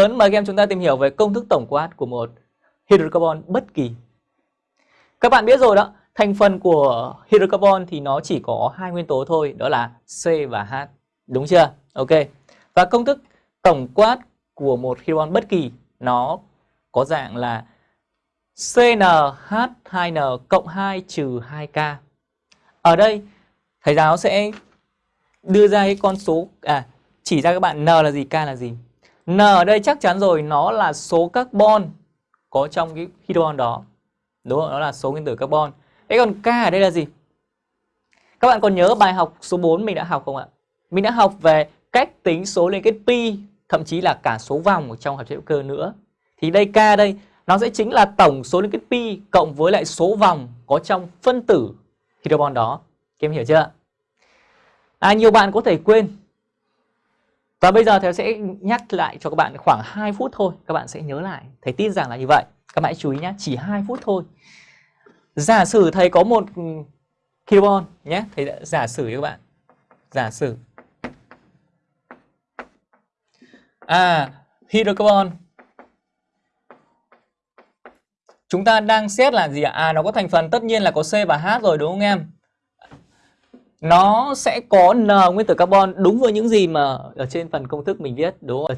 lớn mời các em chúng ta tìm hiểu về công thức tổng quát của một hydrocarbon bất kỳ. Các bạn biết rồi đó, thành phần của hydrocarbon thì nó chỉ có hai nguyên tố thôi, đó là C và H. Đúng chưa? Ok. Và công thức tổng quát của một hydrocarbon bất kỳ nó có dạng là CnH2n cộng 2 trừ 2K. Ở đây thầy giáo sẽ đưa ra cái con số à chỉ ra các bạn N là gì, K là gì. N ở đây chắc chắn rồi nó là số carbon có trong cái hydrogen đó. Đúng không? Nó là số nguyên tử carbon. Thế còn K ở đây là gì? Các bạn còn nhớ bài học số 4 mình đã học không ạ? Mình đã học về cách tính số liên kết pi, thậm chí là cả số vòng ở trong hợp chất hữu cơ nữa. Thì đây K đây, nó sẽ chính là tổng số liên kết pi cộng với lại số vòng có trong phân tử hydrogen đó. Các em hiểu chưa? À, nhiều bạn có thể quên. Và bây giờ thầy sẽ nhắc lại cho các bạn khoảng 2 phút thôi. Các bạn sẽ nhớ lại. Thầy tin rằng là như vậy. Các bạn hãy chú ý nhé, chỉ 2 phút thôi. Giả sử thầy có một ừ, carbon nhé, thầy đã giả sử các bạn. Giả sử. À, hydrocarbon Chúng ta đang xét là gì ạ? À nó có thành phần tất nhiên là có C và H rồi đúng không em? Nó sẽ có N nguyên tử carbon đúng với những gì mà ở trên phần công thức mình viết, đúng không?